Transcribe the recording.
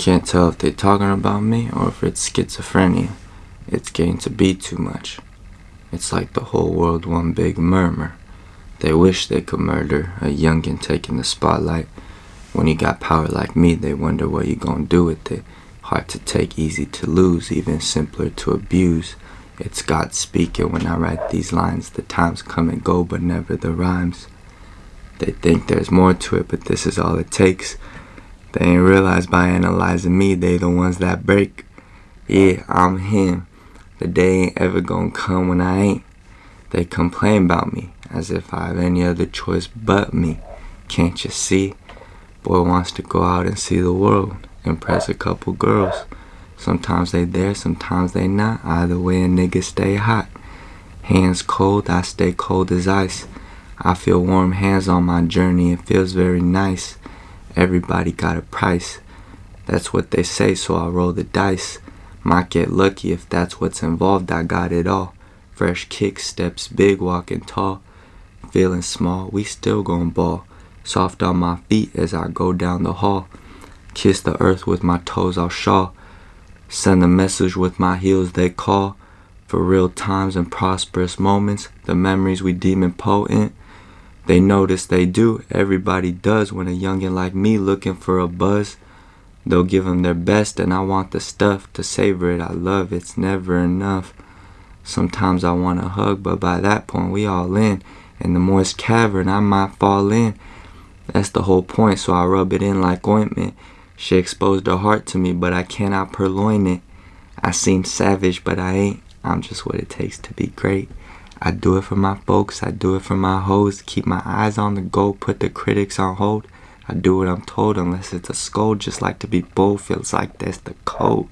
Can't tell if they're talking about me or if it's schizophrenia. It's getting to be too much. It's like the whole world one big murmur. They wish they could murder a youngin' taking the spotlight. When you got power like me, they wonder what you gonna do with it. Hard to take, easy to lose, even simpler to abuse. It's God speaking when I write these lines. The times come and go, but never the rhymes. They think there's more to it, but this is all it takes. They ain't realize by analyzing me, they the ones that break. Yeah, I'm him. The day ain't ever gonna come when I ain't. They complain about me as if I have any other choice but me. Can't you see? Boy wants to go out and see the world, impress a couple girls. Sometimes they there, sometimes they not. Either way, a nigga stay hot. Hands cold, I stay cold as ice. I feel warm hands on my journey, it feels very nice. Everybody got a price. That's what they say, so I roll the dice. Might get lucky if that's what's involved, I got it all. Fresh kicks, steps big, walking tall. Feeling small, we still gon' ball. Soft on my feet as I go down the hall. Kiss the earth with my toes, I'll shawl. Send a message with my heels, they call. For real times and prosperous moments, the memories we deem important. They notice they do, everybody does when a youngin' like me looking for a buzz. They'll give 'em their best and I want the stuff to savor it. I love it's never enough. Sometimes I want a hug, but by that point we all in. In the moist cavern, I might fall in. That's the whole point, so I rub it in like ointment. She exposed her heart to me, but I cannot purloin it. I seem savage, but I ain't. I'm just what it takes to be great. I do it for my folks, I do it for my hoes. Keep my eyes on the goal, put the critics on hold. I do what I'm told unless it's a scold. Just like to be bold, feels like that's the code.